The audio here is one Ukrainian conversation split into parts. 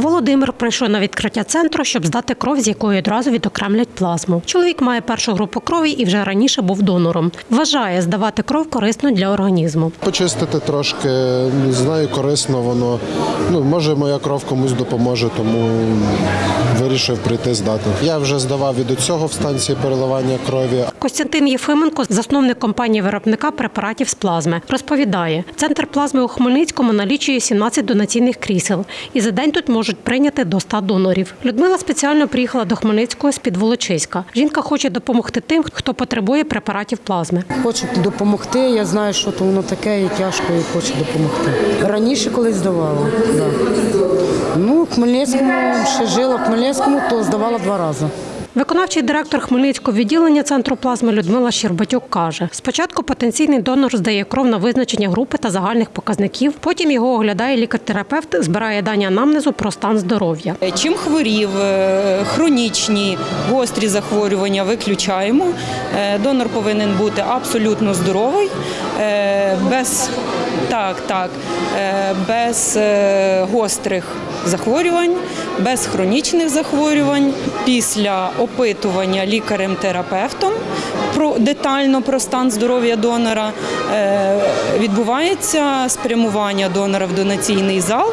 Володимир прийшов на відкриття центру, щоб здати кров, з якої одразу відокремлять плазму. Чоловік має першу групу крові і вже раніше був донором. Вважає, здавати кров корисно для організму. Почистити трошки, не знаю, корисно воно. Ну, може, моя кров комусь допоможе, тому вирішив прийти здати. Я вже здавав до цього в станції переливання крові. Костянтин Єфименко, засновник компанії виробника препаратів з плазми, розповідає, центр плазми у Хмельницькому налічує 17 донаційних крісел, і за день тут можуть прийняти до 100 донорів. Людмила спеціально приїхала до Хмельницького з під Волочиська. Жінка хоче допомогти тим, хто потребує препаратів плазми. Хочу допомогти. Я знаю, що то воно таке і тяжко, і хочу допомогти. Раніше колись здавала. Да. Ну, в Хмельницькому ще жила в Хмельницькому, то здавала два рази. Виконавчий директор Хмельницького відділення центру плазми Людмила Щербатюк каже: спочатку потенційний донор здає кров на визначення групи та загальних показників. Потім його оглядає лікар-терапевт, збирає дані анамнезу про стан здоров'я. Чим хворів, е, хронічні, гострі захворювання виключаємо. Е, Донор повинен бути абсолютно здоровий, е, без, так, так, е, без е, гострих захворювань, без хронічних захворювань. Після опитування лікарем-терапевтом про детально про стан здоров'я донора е, відбувається спрямування донора в донаційний зал,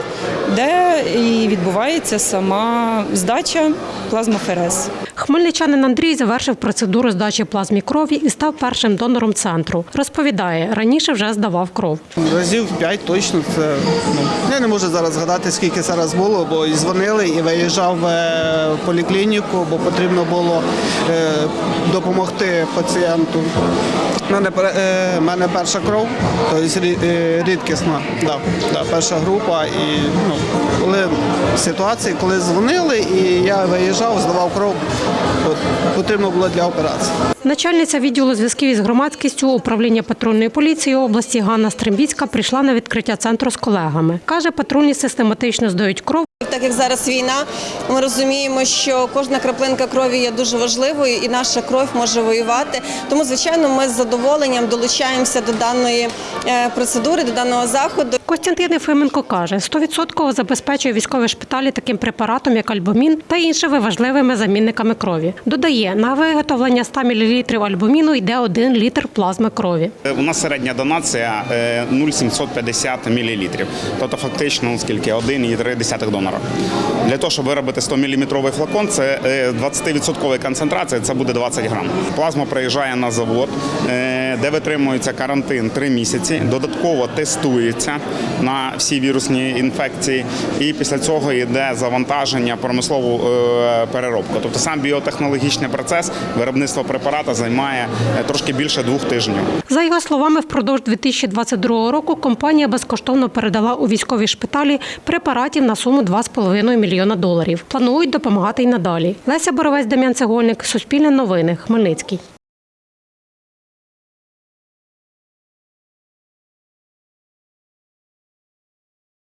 де і відбувається сама здача плазмоферез. Хмельничанин Андрій завершив процедуру здачі плазмі крові і став першим донором центру. Розповідає, раніше вже здавав кров. Разів 5 точно це ну я не можу зараз згадати, скільки зараз було, бо дзвонили і виїжджав е, в поліклініку, бо потрібно було е, допомогти пацієнту. У мене, е, мене перша кров, тобто рі- рідкісна, да, да, перша група. І ну, коли ситуації, коли дзвонили, і я виїжджав, здавав кров, потрібно було для операції. Начальниця відділу зв'язків із громадськістю управління патрульної поліції області Ганна Стрембіцька прийшла на відкриття центру з колегами. Каже, патрульні систематично здають кров. Так як зараз війна, ми розуміємо, що кожна краплинка крові є дуже важливою, і наша кров може воювати. Тому, звичайно, ми з задоволенням долучаємося до даної е, процедури, до даного заходу. Костянтин Єфименко каже, 100% забезпечує військові шпиталі таким препаратом, як альбумін та іншими важливими замінниками крові. Додає, на виготовлення 100 мл альбуміну йде 1 літр плазми крові. У нас середня донація е, 0,750 мл. Тобто фактично ну, скільки 1,3 донора. Для того, щоб виробити 100 мм флакон, це е, 20% концентрація, це буде 20 грам. Плазма приїжджає на завод, е, де витримується карантин 3 місяці, додатково тестується на всі вірусні інфекції, і після цього йде завантаження промислову е, переробку. Тобто сам біотехнологічний процес виробництва препарата займає е, трошки більше двох тижнів. За його словами, впродовж 2022 року компанія безкоштовно передала у військові шпиталі препаратів на суму 2,5 мільйона доларів. Планують допомагати й надалі. Леся Боровець, Дем'ян Цегольник, Суспільне новини, Хмельницький.